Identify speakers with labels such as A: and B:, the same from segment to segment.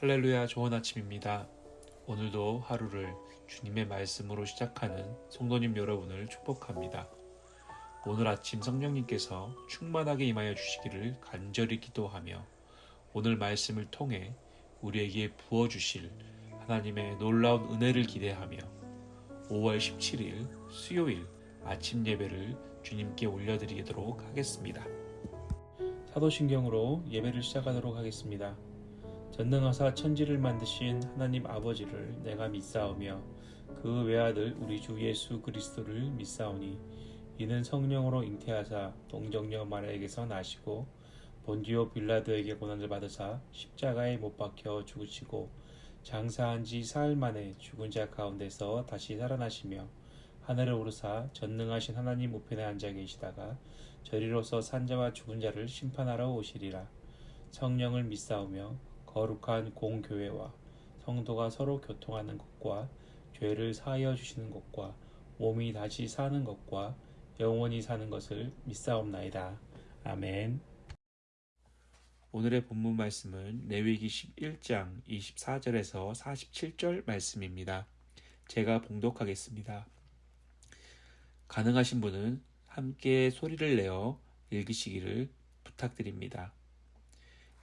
A: 할렐루야 좋은 아침입니다. 오늘도 하루를 주님의 말씀으로 시작하는 성도님 여러분을 축복합니다. 오늘 아침 성령님께서 충만하게 임하여 주시기를 간절히 기도하며 오늘 말씀을 통해 우리에게 부어주실 하나님의 놀라운 은혜를 기대하며 5월 17일 수요일 아침 예배를 주님께 올려드리도록 하겠습니다. 사도신경으로 예배를 시작하도록 하겠습니다. 전능하사 천지를 만드신 하나님 아버지를 내가 믿사오며 그 외아들 우리 주 예수 그리스도를 믿사오니 이는 성령으로 잉태하사 동정녀 마리아에게서 나시고 본디오 빌라도에게 고난을 받으사 십자가에 못 박혀 죽으시고 장사한 지 사흘 만에 죽은 자 가운데서 다시 살아나시며 하늘을 오르사 전능하신 하나님 우편에 앉아 계시다가 저리로서 산자와 죽은 자를 심판하러 오시리라. 성령을 믿사오며 거룩한 공교회와 성도가 서로 교통하는 것과 죄를 사하여 주시는 것과 몸이 다시 사는 것과 영원히 사는 것을 믿사옵나이다. 아멘. 오늘의 본문 말씀은 레위기 11장 24절에서 47절 말씀입니다. 제가 봉독하겠습니다. 가능하신 분은 함께 소리를 내어 읽으시기를 부탁드립니다.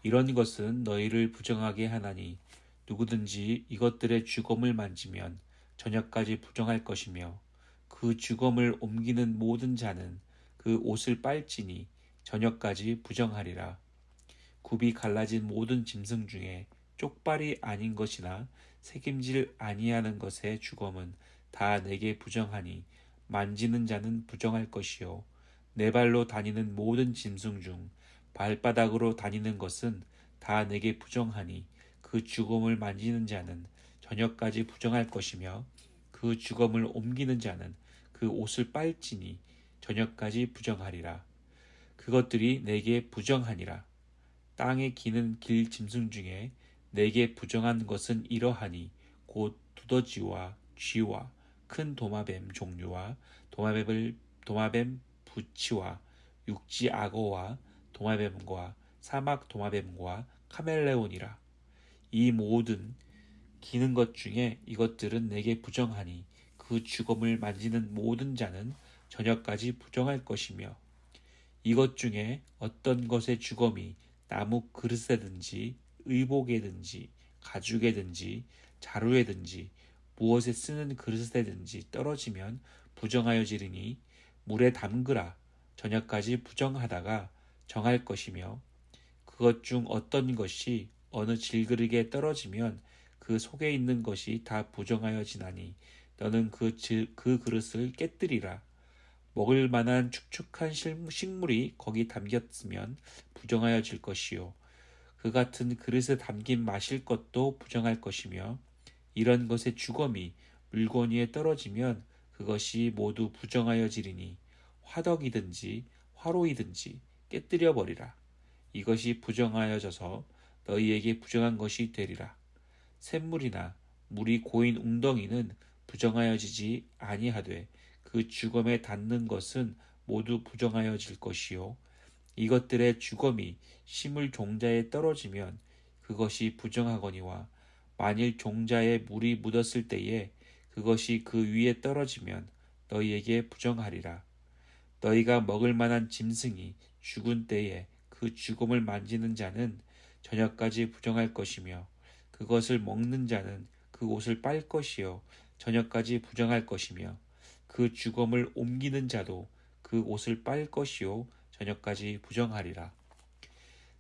A: 이런 것은 너희를 부정하게 하나니 누구든지 이것들의 주검을 만지면 저녁까지 부정할 것이며 그 주검을 옮기는 모든 자는 그 옷을 빨지니 저녁까지 부정하리라. 굽이 갈라진 모든 짐승 중에 쪽발이 아닌 것이나 새김질 아니하는 것의 주검은 다 내게 부정하니 만지는 자는 부정할 것이요 네 발로 다니는 모든 짐승 중 발바닥으로 다니는 것은 다 내게 부정하니 그 주검을 만지는 자는 저녁까지 부정할 것이며 그 주검을 옮기는 자는 그 옷을 빨지니 저녁까지 부정하리라. 그것들이 내게 부정하니라. 땅에 기는 길 짐승 중에 내게 부정한 것은 이러하니 곧 두더지와 쥐와 큰 도마뱀 종류와 도마뱀을 도마뱀 부치와 육지 악어와 도마뱀과 사막 도마뱀과 카멜레온이라. 이 모든 기는 것 중에 이것들은 내게 부정하니 그 주검을 만지는 모든 자는 저녁까지 부정할 것이며 이것 중에 어떤 것의 주검이 나무 그릇에든지 의복에든지 가죽에든지 자루에든지 무엇에 쓰는 그릇에든지 떨어지면 부정하여 지르니 물에 담그라 저녁까지 부정하다가 정할 것이며 그것 중 어떤 것이 어느 질그릇에 떨어지면 그 속에 있는 것이 다 부정하여 지나니 너는 그, 그 그릇을 깨뜨리라. 먹을 만한 축축한 식물이 거기 담겼으면 부정하여 질 것이요. 그 같은 그릇에 담긴 마실 것도 부정할 것이며 이런 것의 주검이 물건 위에 떨어지면 그것이 모두 부정하여 지리니 화덕이든지 화로이든지 깨뜨려 버리라. 이것이 부정하여져서 너희에게 부정한 것이 되리라. 샘물이나 물이 고인 웅덩이는 부정하여지지 아니하되 그 주검에 닿는 것은 모두 부정하여질 것이요 이것들의 주검이 심을 종자에 떨어지면 그것이 부정하거니와 만일 종자에 물이 묻었을 때에 그것이 그 위에 떨어지면 너희에게 부정하리라 너희가 먹을 만한 짐승이 죽은 때에 그 죽음을 만지는 자는 저녁까지 부정할 것이며 그것을 먹는 자는 그 옷을 빨 것이요 저녁까지 부정할 것이며 그 죽음을 옮기는 자도 그 옷을 빨 것이요 저녁까지 부정하리라.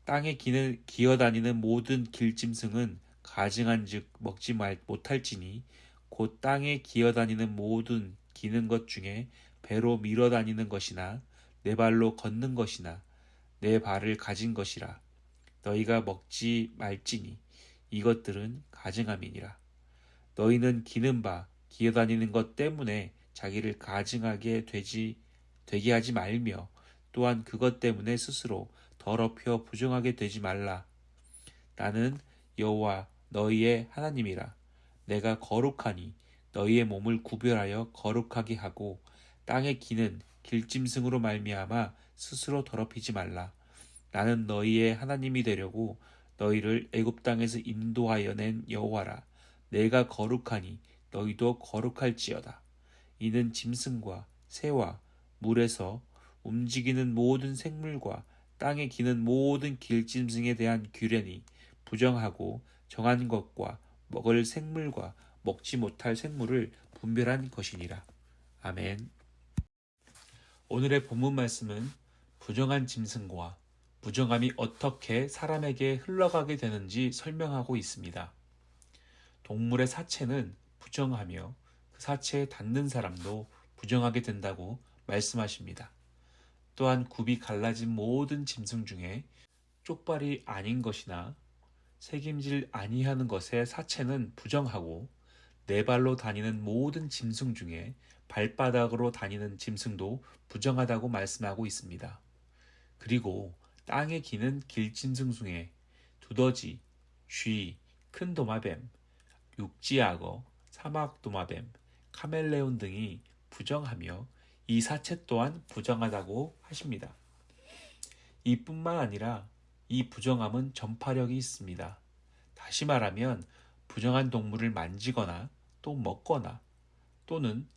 A: 땅에 기는, 기어다니는 모든 길짐승은 가증한즉 먹지 말 못할지니 곧 땅에 기어다니는 모든 기는 것 중에 배로 밀어다니는 것이나 네 발로 걷는 것이나 내 발을 가진 것이라. 너희가 먹지 말지니 이것들은 가증함이니라. 너희는 기는 바 기어 다니는 것 때문에 자기를 가증하게 되지 되게 하지 말며 또한 그것 때문에 스스로 더럽혀 부정하게 되지 말라. 나는 여호와 너희의 하나님이라. 내가 거룩하니 너희의 몸을 구별하여 거룩하게 하고 땅에 기는 길짐승으로 말미암아 스스로 더럽히지 말라. 나는 너희의 하나님이 되려고 너희를 애굽 땅에서 인도하여 낸 여호와라 내가 거룩하니 너희도 거룩할지어다 이는 짐승과 새와 물에서 움직이는 모든 생물과 땅에 기는 모든 길짐승에 대한 규례니 부정하고 정한 것과 먹을 생물과 먹지 못할 생물을 분별한 것이니라. 아멘. 오늘의 본문 말씀은 부정한 짐승과 부정함이 어떻게 사람에게 흘러가게 되는지 설명하고 있습니다. 동물의 사체는 부정하며 그 사체에 닿는 사람도 부정하게 된다고 말씀하십니다. 또한 굽이 갈라진 모든 짐승 중에 쪽발이 아닌 것이나 책임질 아니하는 것의 사체는 부정하고 네 발로 다니는 모든 짐승 중에 발바닥으로 다니는 짐승도 부정하다고 말씀하고 있습니다. 그리고 땅에 기는 중에 두더지, 쥐, 큰 도마뱀, 육지악어, 사막 도마뱀, 카멜레온 등이 부정하며 이 사체 또한 부정하다고 하십니다. 이뿐만 아니라 이 부정함은 전파력이 있습니다. 다시 말하면 부정한 동물을 만지거나 또 먹거나 또는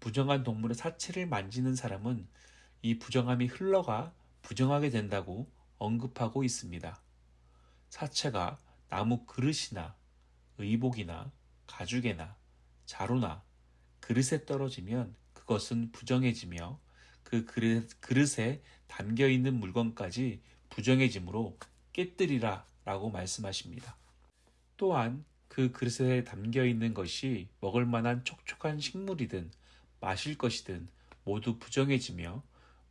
A: 부정한 동물의 사체를 만지는 사람은 이 부정함이 흘러가 부정하게 된다고 언급하고 있습니다. 사체가 나무 그릇이나 의복이나 가죽에나 자루나 그릇에 떨어지면 그것은 부정해지며 그 그릇, 그릇 에 담겨 있는 물건까지 부정해지므로 깨뜨리라 라고 말씀하십니다. 또한 그 그릇에 담겨 있는 것이 먹을 만한 촉촉한 식물이든 마실 것이든 모두 부정해지며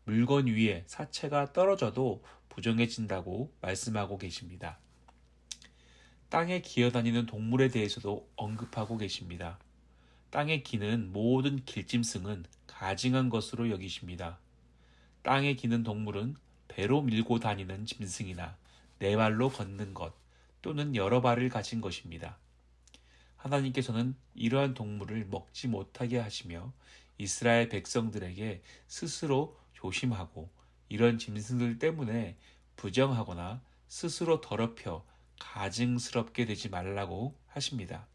A: 물건 위에 사체가 떨어져도 부정해진다고 말씀하고 계십니다. 땅에 기어다니는 동물에 대해서도 언급하고 계십니다. 땅에 기는 모든 길짐승은 가증한 것으로 여기십니다. 땅에 기는 동물은 배로 밀고 다니는 짐승이나 네 발로 걷는 것 또는 여러 발을 가진 것입니다. 하나님께서는 이러한 동물을 먹지 못하게 하시며 이스라엘 백성들에게 스스로 조심하고 이런 짐승들 때문에 부정하거나 스스로 더럽혀 가증스럽게 되지 말라고 하십니다.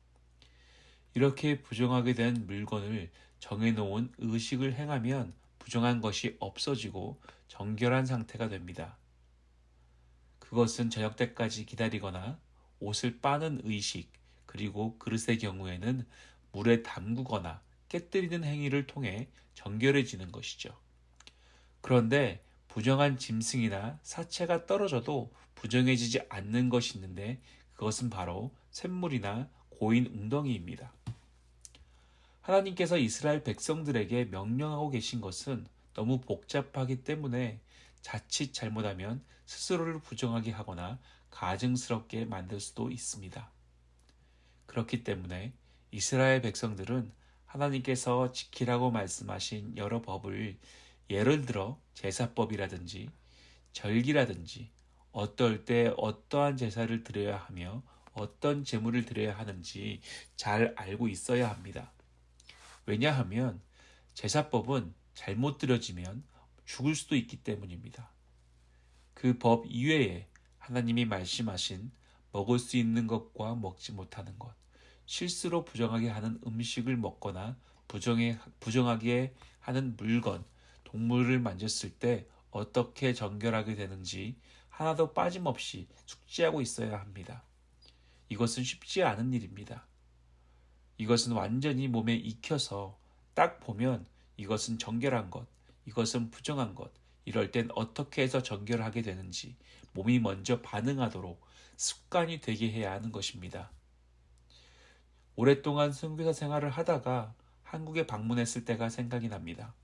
A: 이렇게 부정하게 된 물건을 정해놓은 의식을 행하면 부정한 것이 없어지고 정결한 상태가 됩니다. 그것은 저녁 때까지 기다리거나 옷을 빠는 의식, 그리고 그릇의 경우에는 물에 담그거나 깨뜨리는 행위를 통해 정결해지는 것이죠. 그런데 부정한 짐승이나 사체가 떨어져도 부정해지지 않는 것이 있는데 그것은 바로 샘물이나 고인 웅덩이입니다. 하나님께서 이스라엘 백성들에게 명령하고 계신 것은 너무 복잡하기 때문에 자칫 잘못하면 스스로를 부정하게 하거나 가증스럽게 만들 수도 있습니다. 그렇기 때문에 이스라엘 백성들은 하나님께서 지키라고 말씀하신 여러 법을 예를 들어 제사법이라든지 절기라든지 어떨 때 어떠한 제사를 드려야 하며 어떤 제물을 드려야 하는지 잘 알고 있어야 합니다. 왜냐하면 제사법은 잘못 들여지면 죽을 수도 있기 때문입니다. 그 법 이외에 하나님이 말씀하신 먹을 수 있는 것과 먹지 못하는 것, 실수로 부정하게 하는 음식을 먹거나 부정해, 부정하게 하는 물건, 동물을 만졌을 때 어떻게 정결하게 되는지 하나도 빠짐없이 숙지하고 있어야 합니다. 이것은 쉽지 않은 일입니다. 이것은 완전히 몸에 익혀서 딱 보면 이것은 정결한 것, 이것은 부정한 것, 이럴 땐 어떻게 해서 정결하게 되는지 몸이 먼저 반응하도록 습관이 되게 해야 하는 것입니다. 오랫동안 선교사 생활을 하다가 한국에 방문했을 때가 생각이 납니다.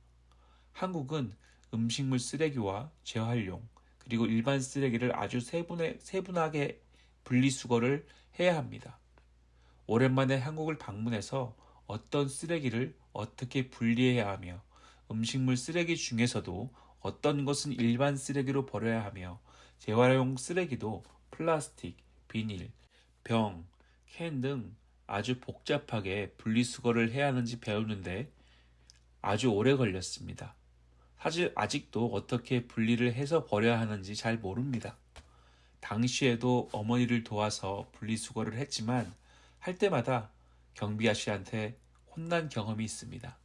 A: 한국은 음식물 쓰레기와 재활용 그리고 일반 쓰레기를 아주 세분해, 세분하게 분리수거를 해야 합니다. 오랜만에 한국을 방문해서 어떤 쓰레기를 어떻게 분리해야 하며 음식물 쓰레기 중에서도 어떤 것은 일반 쓰레기로 버려야 하며 재활용 쓰레기도 플라스틱, 비닐, 병, 캔 등 아주 복잡하게 분리수거를 해야 하는지 배우는데 아주 오래 걸렸습니다. 사실 아직도 어떻게 분리를 해서 버려야 하는지 잘 모릅니다. 당시에도 어머니를 도와서 분리수거를 했지만 할 때마다 경비 아씨한테 혼난 경험이 있습니다.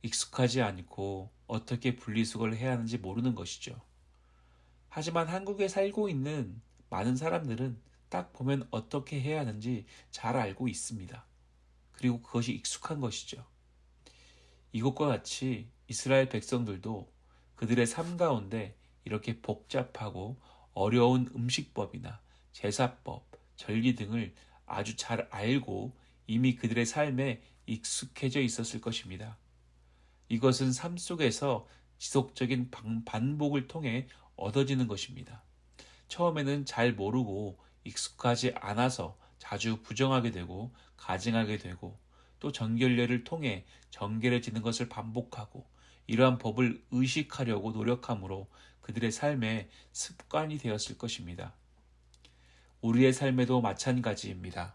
A: 익숙하지 않고 어떻게 분리수거를 해야 하는지 모르는 것이죠. 하지만 한국에 살고 있는 많은 사람들은 딱 보면 어떻게 해야 하는지 잘 알고 있습니다. 그리고 그것이 익숙한 것이죠. 이것과 같이 이스라엘 백성들도 그들의 삶 가운데 이렇게 복잡하고 어려운 음식법이나 제사법, 절기 등을 아주 잘 알고 이미 그들의 삶에 익숙해져 있었을 것입니다. 이것은 삶 속에서 지속적인 반복을 통해 얻어지는 것입니다. 처음에는 잘 모르고 익숙하지 않아서 자주 부정하게 되고 가증하게 되고 또 정결례를 통해 정결해지는 것을 반복하고 이러한 법을 의식하려고 노력함으로 그들의 삶에 습관이 되었을 것입니다. 우리의 삶에도 마찬가지입니다.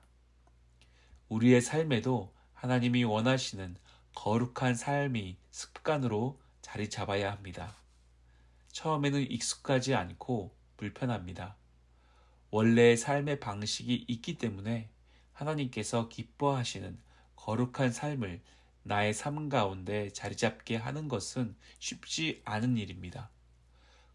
A: 우리의 삶에도 하나님이 원하시는 거룩한 삶이 습관으로 자리 잡아야 합니다. 처음에는 익숙하지 않고 불편합니다. 원래의 삶의 방식이 있기 때문에 하나님께서 기뻐하시는 거룩한 삶을 나의 삶 가운데 자리 잡게 하는 것은 쉽지 않은 일입니다.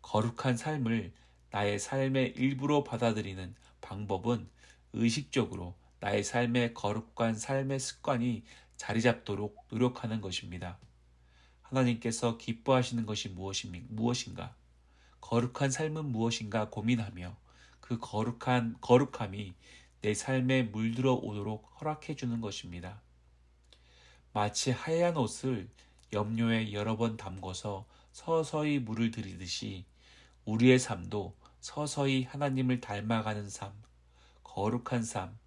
A: 거룩한 삶을 나의 삶의 일부로 받아들이는 방법은 의식적으로 나의 삶의 거룩한 삶의 습관이 자리 잡도록 노력하는 것입니다. 하나님께서 기뻐하시는 것이 무엇인가? 거룩한 삶은 무엇인가 고민하며 그 거룩한 거룩함이 내 삶에 물들어 오도록 허락해 주는 것입니다. 마치 하얀 옷을 염료에 여러 번 담궈서 서서히 물을 들이듯이 우리의 삶도 서서히 하나님을 닮아가는 삶, 거룩한 삶,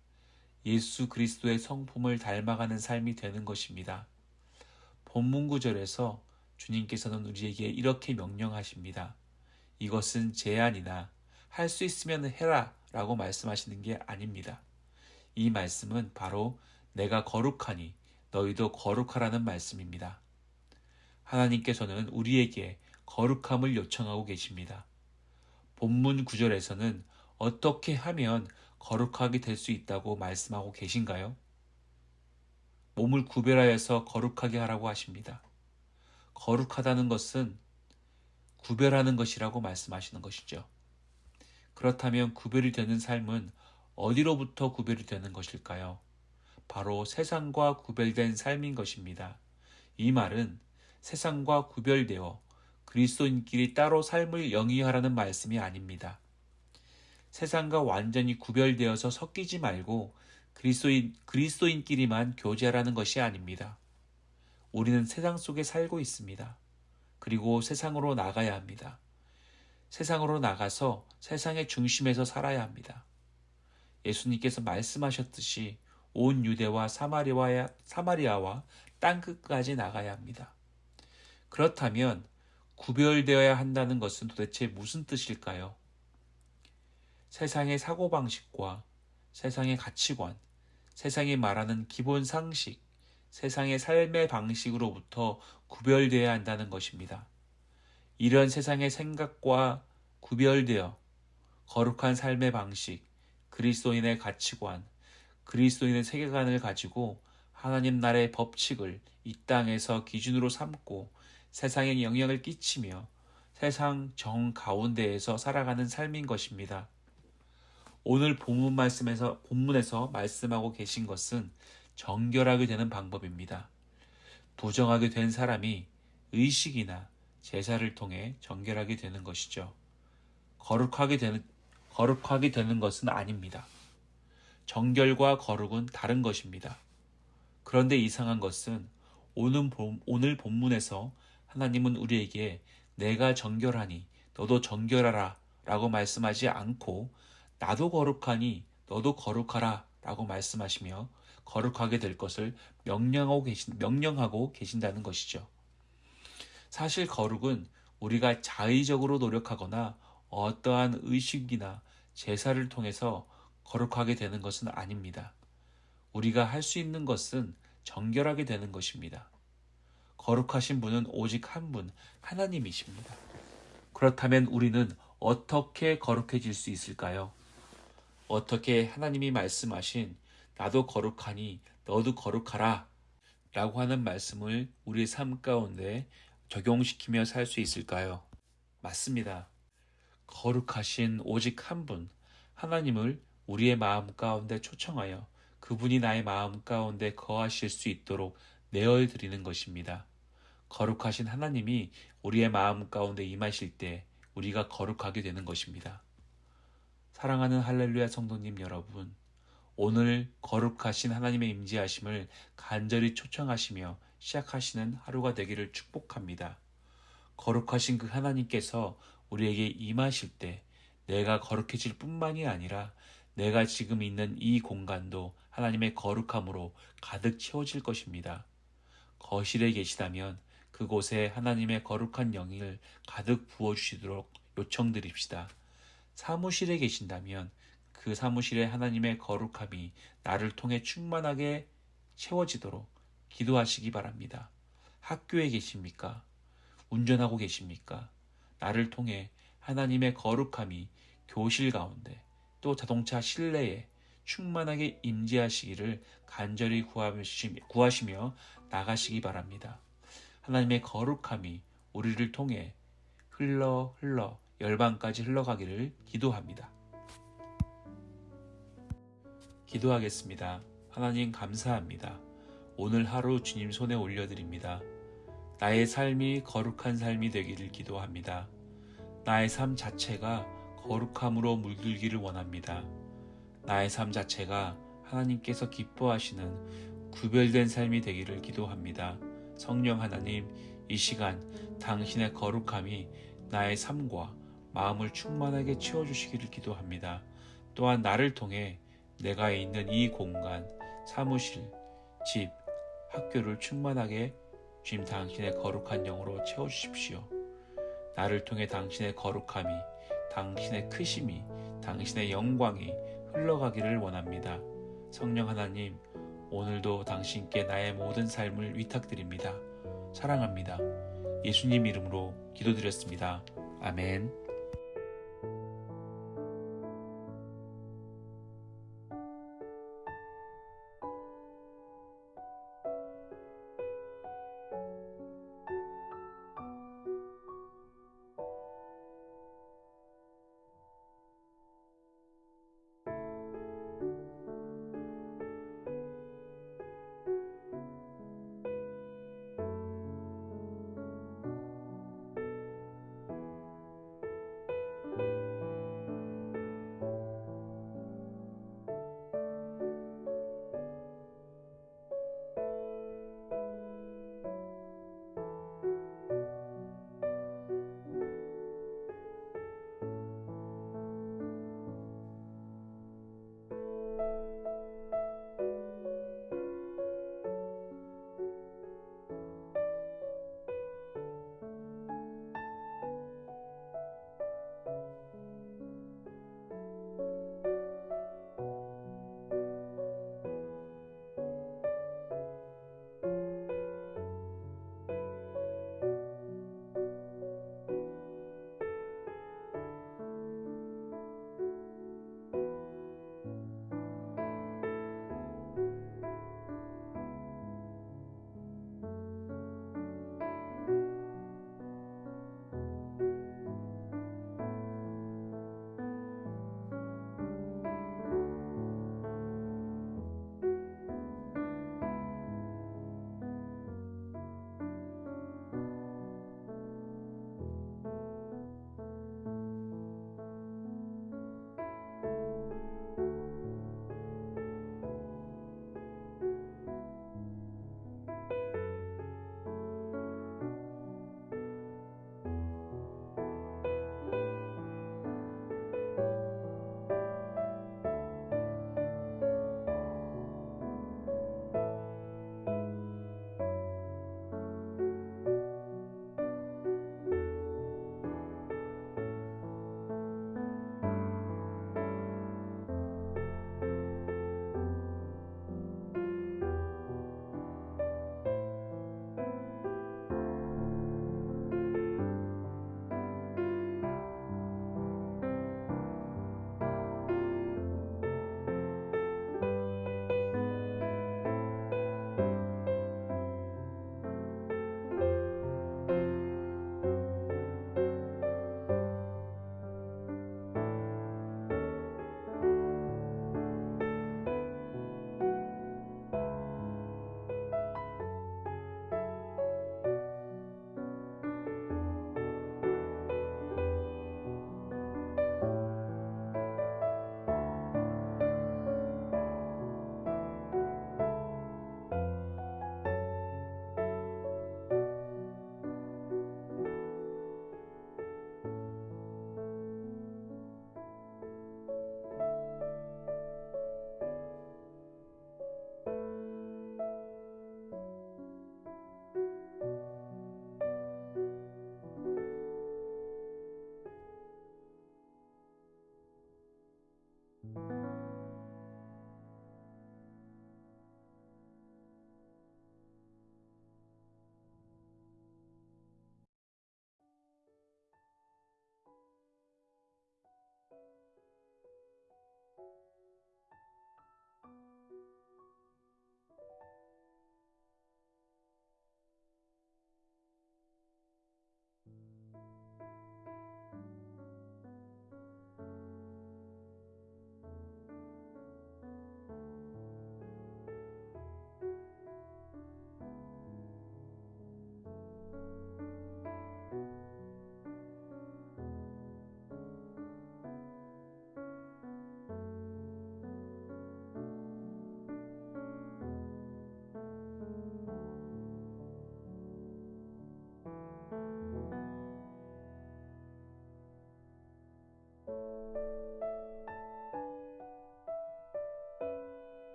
A: 예수 그리스도의 성품을 닮아가는 삶이 되는 것입니다. 본문 구절에서 주님께서는 우리에게 이렇게 명령하십니다. 이것은 제안이나 할 수 있으면 해라 라고 말씀하시는 게 아닙니다. 이 말씀은 바로 내가 거룩하니 너희도 거룩하라는 말씀입니다. 하나님께서는 우리에게 거룩함을 요청하고 계십니다. 본문 구절에서는 어떻게 하면 거룩하게 될 수 있다고 말씀하고 계신가요? 몸을 구별하여서 거룩하게 하라고 하십니다. 거룩하다는 것은 구별하는 것이라고 말씀하시는 것이죠. 그렇다면 구별이 되는 삶은 어디로부터 구별이 되는 것일까요? 바로 세상과 구별된 삶인 것입니다. 이 말은 세상과 구별되어 그리스도인끼리 따로 삶을 영위하라는 말씀이 아닙니다. 세상과 완전히 구별되어서 섞이지 말고 그리스도인, 그리스도인끼리만 교제하라는 것이 아닙니다. 우리는 세상 속에 살고 있습니다. 그리고 세상으로 나가야 합니다. 세상으로 나가서 세상의 중심에서 살아야 합니다. 예수님께서 말씀하셨듯이 온 유대와 사마리아와, 사마리아와 땅끝까지 나가야 합니다. 그렇다면 구별되어야 한다는 것은 도대체 무슨 뜻일까요? 세상의 사고방식과 세상의 가치관, 세상이 말하는 기본 상식, 세상의 삶의 방식으로부터 구별되어야 한다는 것입니다. 이런 세상의 생각과 구별되어 거룩한 삶의 방식, 그리스도인의 가치관, 그리스도인의 세계관을 가지고 하나님 나라의 법칙을 이 땅에서 기준으로 삼고 세상에 영향을 끼치며 세상 정 가운데에서 살아가는 삶인 것입니다. 오늘 본문 말씀에서 본문에서 말씀하고 계신 것은 정결하게 되는 방법입니다. 부정하게 된 사람이 의식이나 제사를 통해 정결하게 되는 것이죠. 거룩하게 되는 거룩하게 되는 것은 아닙니다. 정결과 거룩은 다른 것입니다. 그런데 이상한 것은 오늘, 본문에서 하나님은 우리에게 내가 정결하니 너도 정결하라 라고 말씀하지 않고 나도 거룩하니 너도 거룩하라 라고 말씀하시며 거룩하게 될 것을 명령하고, 계신, 명령하고 계신다는 것이죠. 사실 거룩은 우리가 자의적으로 노력하거나 어떠한 의식이나 제사를 통해서 거룩하게 되는 것은 아닙니다. 우리가 할 수 있는 것은 정결하게 되는 것입니다. 거룩하신 분은 오직 한 분, 하나님이십니다. 그렇다면 우리는 어떻게 거룩해질 수 있을까요? 어떻게 하나님이 말씀하신 나도 거룩하니 너도 거룩하라 라고 하는 말씀을 우리 삶 가운데 적용시키며 살 수 있을까요? 맞습니다. 거룩하신 오직 한 분, 하나님을 우리의 마음 가운데 초청하여 그분이 나의 마음 가운데 거하실 수 있도록 내어 드리는 것입니다. 거룩하신 하나님이 우리의 마음 가운데 임하실 때 우리가 거룩하게 되는 것입니다. 사랑하는 할렐루야 성도님 여러분, 오늘 거룩하신 하나님의 임재하심을 간절히 초청하시며 시작하시는 하루가 되기를 축복합니다. 거룩하신 그 하나님께서 우리에게 임하실 때 내가 거룩해질 뿐만이 아니라 내가 지금 있는 이 공간도 하나님의 거룩함으로 가득 채워질 것입니다. 거실에 계시다면 그곳에 하나님의 거룩한 영을 가득 부어주시도록 요청드립시다. 사무실에 계신다면 그 사무실에 하나님의 거룩함이 나를 통해 충만하게 채워지도록 기도하시기 바랍니다. 학교에 계십니까? 운전하고 계십니까? 나를 통해 하나님의 거룩함이 교실 가운데 또 자동차 실내에 충만하게 임재하시기를 간절히 구하시며 나가시기 바랍니다. 하나님의 거룩함이 우리를 통해 흘러 흘러 열방까지 흘러가기를 기도합니다. 기도하겠습니다. 하나님 감사합니다. 오늘 하루 주님 손에 올려드립니다. 나의 삶이 거룩한 삶이 되기를 기도합니다. 나의 삶 자체가 거룩함으로 물들기를 원합니다. 나의 삶 자체가 하나님께서 기뻐하시는 구별된 삶이 되기를 기도합니다. 성령 하나님, 이 시간 당신의 거룩함이 나의 삶과 마음을 충만하게 채워주시기를 기도합니다. 또한 나를 통해 내가 있는 이 공간, 사무실, 집, 학교를 충만하게 주님 당신의 거룩한 영으로 채워주십시오. 나를 통해 당신의 거룩함이, 당신의 크심이, 당신의 영광이 흘러가기를 원합니다. 성령 하나님, 오늘도 당신께 나의 모든 삶을 위탁드립니다. 사랑합니다. 예수님 이름으로 기도드렸습니다. 아멘.